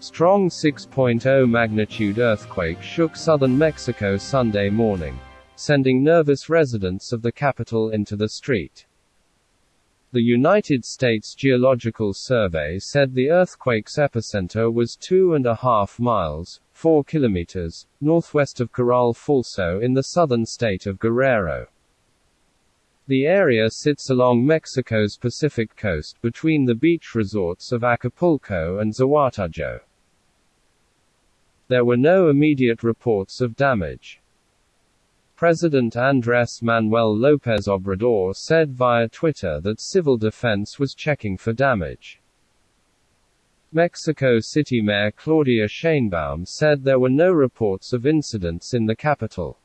Strong 6.0 magnitude earthquake shook southern Mexico Sunday morning, sending nervous residents of the capital into the street. The United States Geological Survey said the earthquake's epicenter was two and a half miles, four kilometers, northwest of Corral Falso in the southern state of Guerrero. The area sits along Mexico's Pacific coast between the beach resorts of Acapulco and Zihuatanejo. There were no immediate reports of damage. President Andrés Manuel López Obrador said via Twitter that civil defense was checking for damage. Mexico City Mayor Claudia Sheinbaum said there were no reports of incidents in the capital.